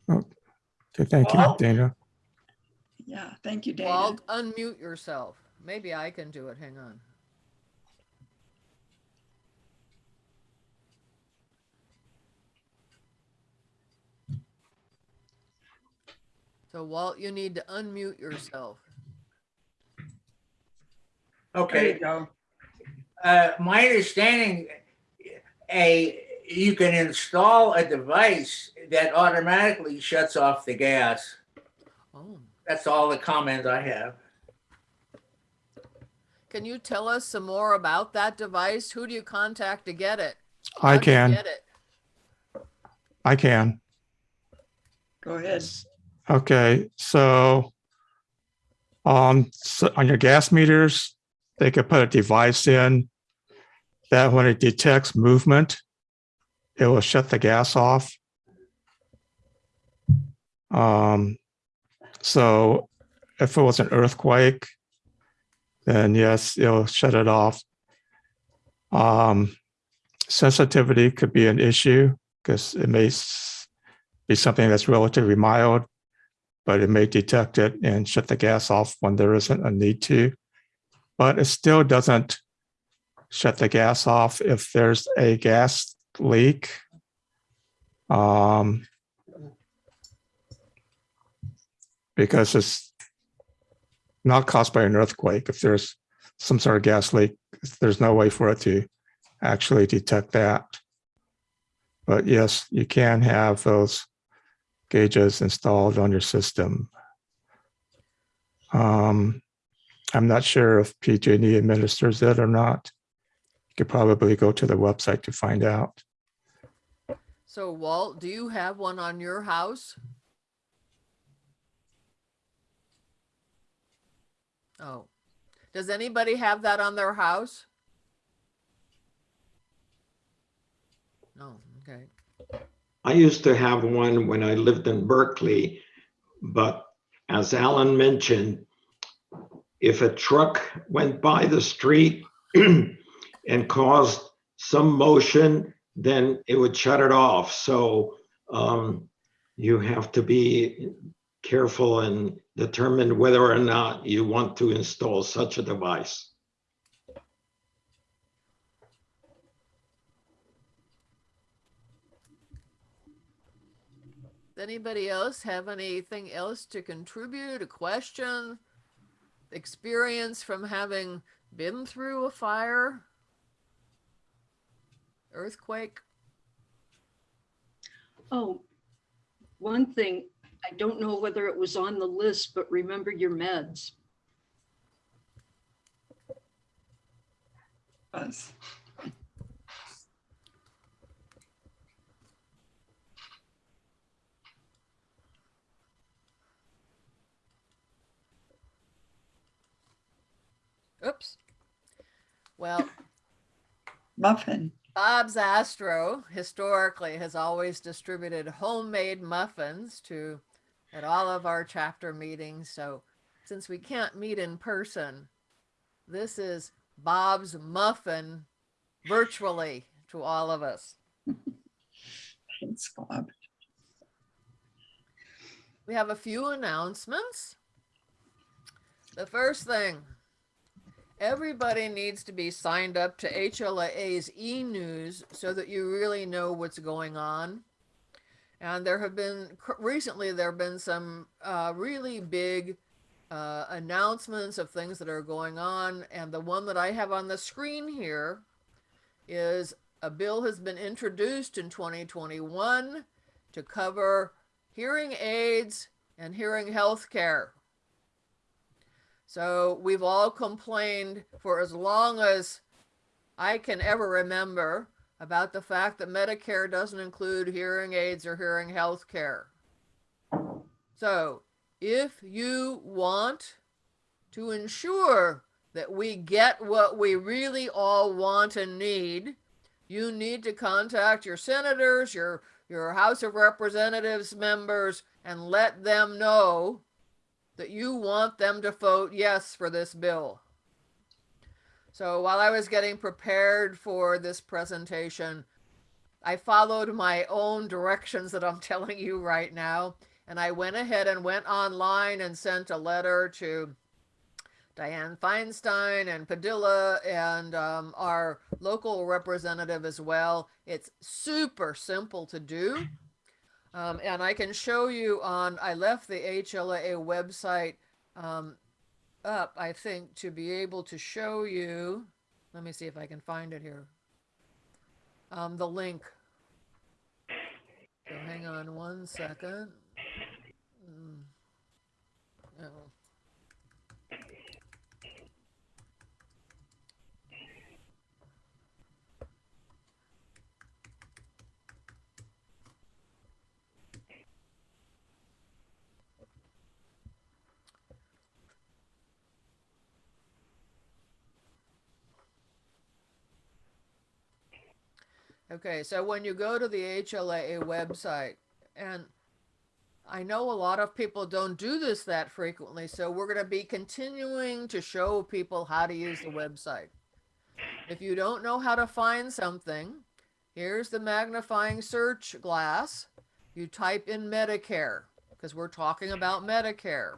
Okay, thank you, Walt? Dana. Yeah, thank you, Dana. Walt, unmute yourself. Maybe I can do it. Hang on. So Walt, you need to unmute yourself. There you Okay, uh, my understanding, a, you can install a device that automatically shuts off the gas. Oh, That's all the comment I have. can you tell us some more about that device? Who do you contact to get it? I How do you can, Get it. I can. Go ahead. Okay, so um, so on your gas meters, they could put a device in that when it detects movement, it will shut the gas off. Um, so if it was an earthquake, then yes, it'll shut it off. Um, sensitivity could be an issue because it may be something that's relatively mild, but it may detect it and shut the gas off when there isn't a need to. But it still doesn't shut the gas off if there's a gas leak. Um, because it's not caused by an earthquake. If there's some sort of gas leak, there's no way for it to actually detect that. But yes, you can have those gauges installed on your system. Um, I'm not sure if PG&E administers it or not. You could probably go to the website to find out. So Walt, do you have one on your house? Oh, does anybody have that on their house? No, okay. I used to have one when I lived in Berkeley, but as Alan mentioned, if a truck went by the street and caused some motion, then it would shut it off. So um, you have to be careful and determine whether or not you want to install such a device. Does anybody else have anything else to contribute? A question? Experience from having been through a fire? Earthquake? Oh, one thing, I don't know whether it was on the list, but remember your meds. Buzz. Oops. Well, muffin. Bob's Astro historically has always distributed homemade muffins to at all of our chapter meetings. So since we can't meet in person, this is Bob's muffin virtually to all of us. Thanks, Bob. We have a few announcements. The first thing, everybody needs to be signed up to HLA's e-news so that you really know what's going on. And there have been recently there have been some uh, really big uh, announcements of things that are going on. And the one that I have on the screen here is a bill has been introduced in 2021 to cover hearing aids and hearing health care. So we've all complained for as long as I can ever remember about the fact that Medicare doesn't include hearing aids or hearing health care. So if you want to ensure that we get what we really all want and need, you need to contact your senators, your, your House of Representatives members, and let them know that you want them to vote yes for this bill. So while I was getting prepared for this presentation, I followed my own directions that I'm telling you right now. And I went ahead and went online and sent a letter to Dianne Feinstein and Padilla and um, our local representative as well. It's super simple to do. Um, and I can show you on, I left the HLA website um, up, I think, to be able to show you. Let me see if I can find it here. Um, the link. So hang on one second. Mm. Oh. Okay, so when you go to the HLA website, and I know a lot of people don't do this that frequently, so we're going to be continuing to show people how to use the website. If you don't know how to find something, here's the magnifying search glass. You type in Medicare, because we're talking about Medicare.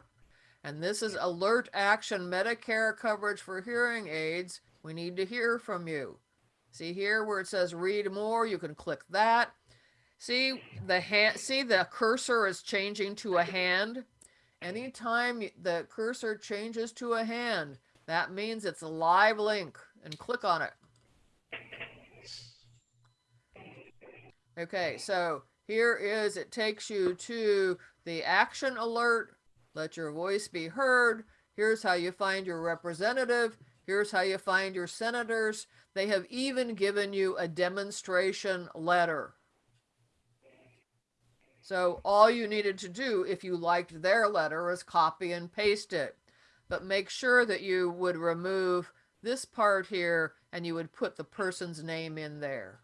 And this is Alert Action Medicare coverage for hearing aids. We need to hear from you. See here where it says read more, you can click that. See the hand, see the cursor is changing to a hand. Anytime the cursor changes to a hand, that means it's a live link and click on it. Okay, so here is, it takes you to the action alert, let your voice be heard. Here's how you find your representative. Here's how you find your senators. They have even given you a demonstration letter. So all you needed to do if you liked their letter is copy and paste it. But make sure that you would remove this part here and you would put the person's name in there.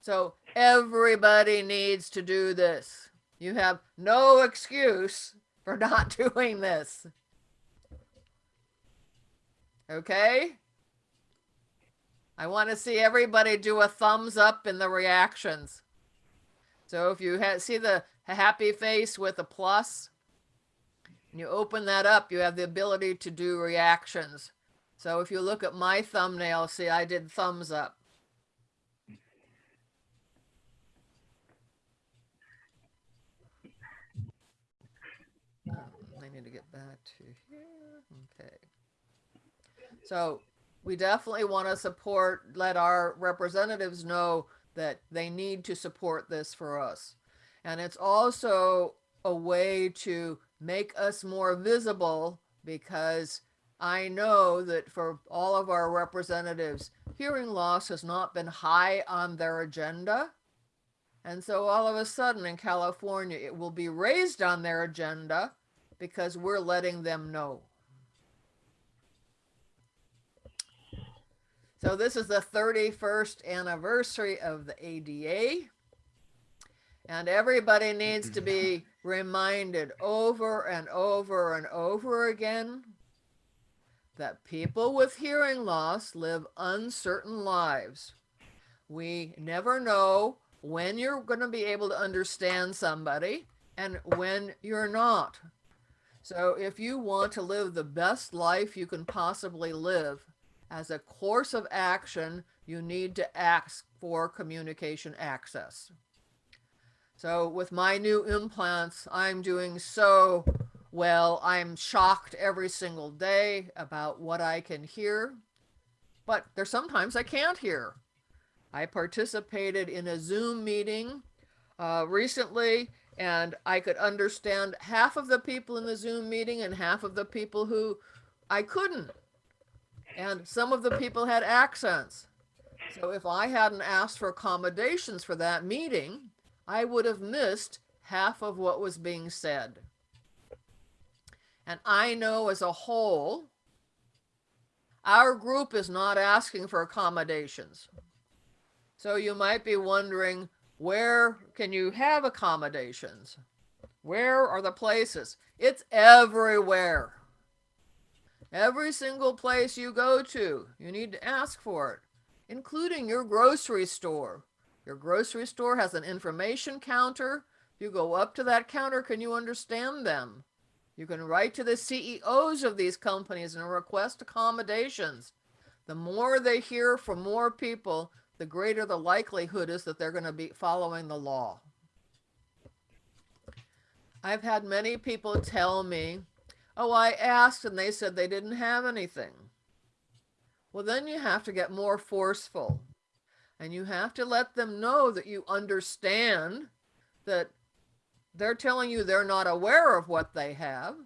So everybody needs to do this. You have no excuse for not doing this. Okay? I want to see everybody do a thumbs up in the reactions. So if you see the happy face with a plus, and you open that up, you have the ability to do reactions. So if you look at my thumbnail, see I did thumbs up. I need to get back to here. Okay. So we definitely want to support, let our representatives know that they need to support this for us. And it's also a way to make us more visible because I know that for all of our representatives, hearing loss has not been high on their agenda. And so all of a sudden in California, it will be raised on their agenda because we're letting them know. So this is the 31st anniversary of the ADA. And everybody needs to be reminded over and over and over again that people with hearing loss live uncertain lives. We never know when you're going to be able to understand somebody and when you're not. So if you want to live the best life you can possibly live, as a course of action, you need to ask for communication access. So with my new implants, I'm doing so well. I'm shocked every single day about what I can hear, but there's sometimes I can't hear. I participated in a Zoom meeting uh, recently, and I could understand half of the people in the Zoom meeting and half of the people who I couldn't. And some of the people had accents. So if I hadn't asked for accommodations for that meeting, I would have missed half of what was being said. And I know as a whole, our group is not asking for accommodations. So you might be wondering, where can you have accommodations? Where are the places? It's everywhere. Every single place you go to, you need to ask for it, including your grocery store. Your grocery store has an information counter. You go up to that counter, can you understand them? You can write to the CEOs of these companies and request accommodations. The more they hear from more people, the greater the likelihood is that they're going to be following the law. I've had many people tell me, oh, I asked and they said they didn't have anything. Well, then you have to get more forceful and you have to let them know that you understand that they're telling you they're not aware of what they have,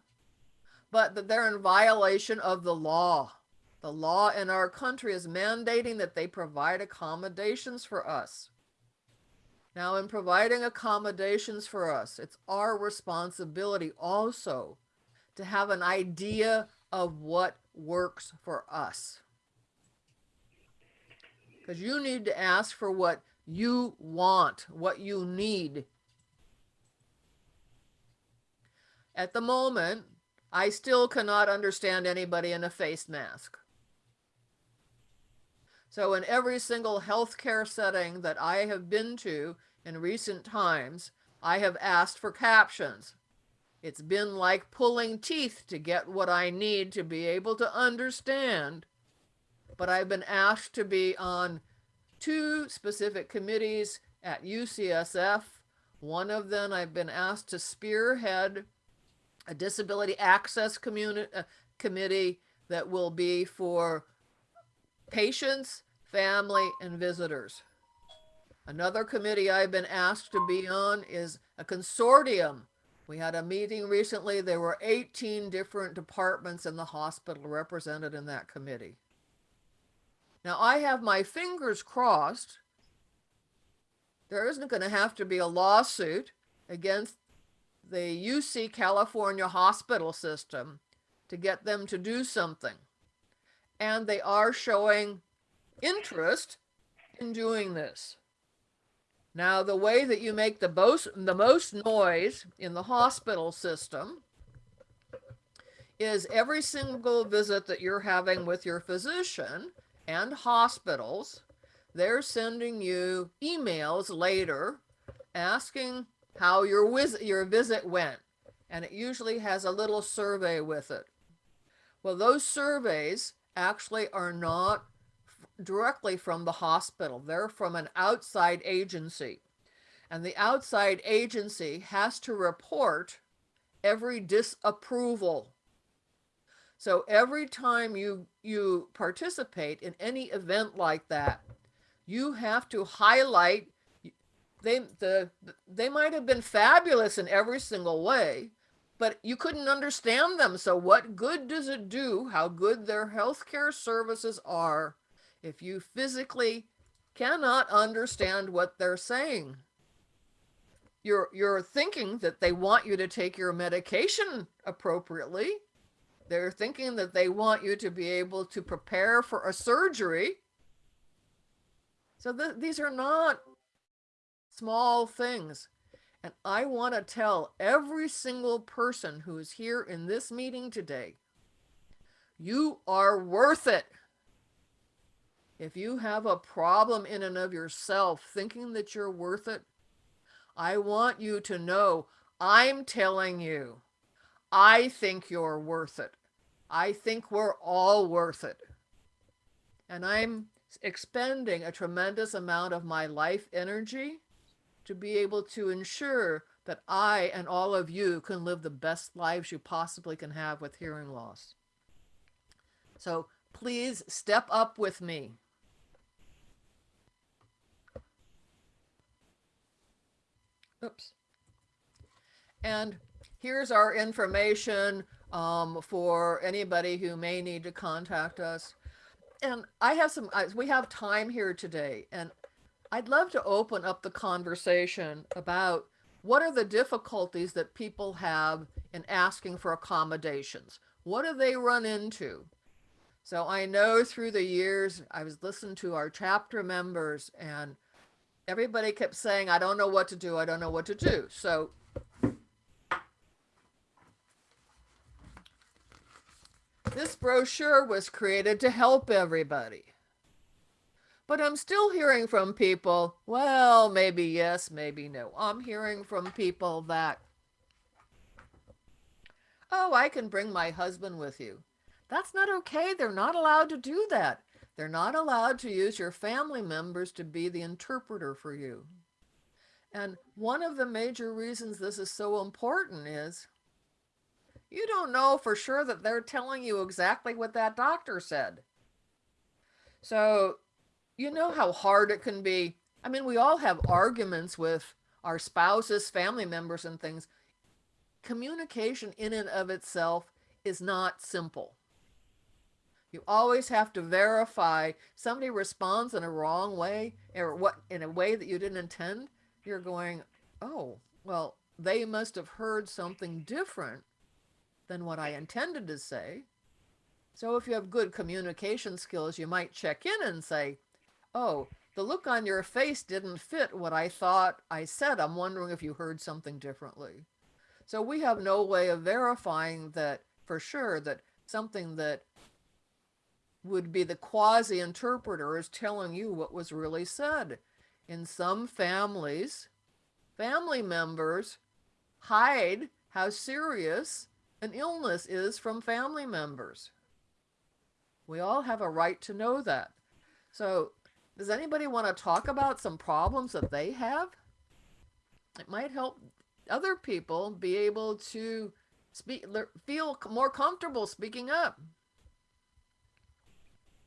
but that they're in violation of the law. The law in our country is mandating that they provide accommodations for us. Now, in providing accommodations for us, it's our responsibility also to have an idea of what works for us. Because you need to ask for what you want, what you need. At the moment, I still cannot understand anybody in a face mask. So in every single healthcare setting that I have been to in recent times, I have asked for captions. It's been like pulling teeth to get what I need to be able to understand. But I've been asked to be on two specific committees at UCSF. One of them I've been asked to spearhead a disability access uh, committee that will be for patients, family, and visitors. Another committee I've been asked to be on is a consortium. We had a meeting recently. There were 18 different departments in the hospital represented in that committee. Now, I have my fingers crossed. There isn't going to have to be a lawsuit against the UC California hospital system to get them to do something. And they are showing interest in doing this. Now, the way that you make the most, the most noise in the hospital system is every single visit that you're having with your physician and hospitals, they're sending you emails later asking how your, visit, your visit went. And it usually has a little survey with it. Well, those surveys actually are not directly from the hospital. They're from an outside agency. And the outside agency has to report every disapproval. So every time you you participate in any event like that, you have to highlight they the they might have been fabulous in every single way, but you couldn't understand them. So what good does it do how good their healthcare services are if you physically cannot understand what they're saying. You're, you're thinking that they want you to take your medication appropriately. They're thinking that they want you to be able to prepare for a surgery So th- these are not small things. And I want to tell every single person who is here in this meeting today you are worth it. If you have a problem in and of yourself thinking that you're worth it, I want you to know I'm telling you, I think you're worth it. I think we're all worth it. And I'm expending a tremendous amount of my life energy to be able to ensure that I and all of you can live the best lives you possibly can have with hearing loss. So please step up with me. Oops. And here's our information um, for anybody who may need to contact us. And I have some, we have time here today, and I'd love to open up the conversation about what are the difficulties that people have in asking for accommodations? What do they run into? So I know through the years, I was listening to our chapter members, and everybody kept saying, I don't know what to do. I don't know what to do. So this brochure was created to help everybody. But I'm still hearing from people, well, maybe yes, maybe no. I'm hearing from people that, oh, I can bring my husband with you. That's not okay. They're not allowed to do that. They're not allowed to use your family members to be the interpreter for you. And one of the major reasons this is so important is you don't know for sure that they're telling you exactly what that doctor said. So, you know how hard it can be. I mean, we all have arguments with our spouses, family members, and things. Communication in and of itself is not simple. You always have to verify somebody responds in a wrong way or what in a way that you didn't intend. You're going, oh, well, they must have heard something different than what I intended to say. So if you have good communication skills, you might check in and say, oh, the look on your face didn't fit what I thought I said. I'm wondering if you heard something differently. So we have no way of verifying that for sure that something that would be the quasi interpreter is telling you what was really said. In some families, family members hide how serious an illness is from family members. We all have a right to know that. So, does anybody want to talk about some problems that they have? It might help other people be able to speak, feel more comfortable speaking up.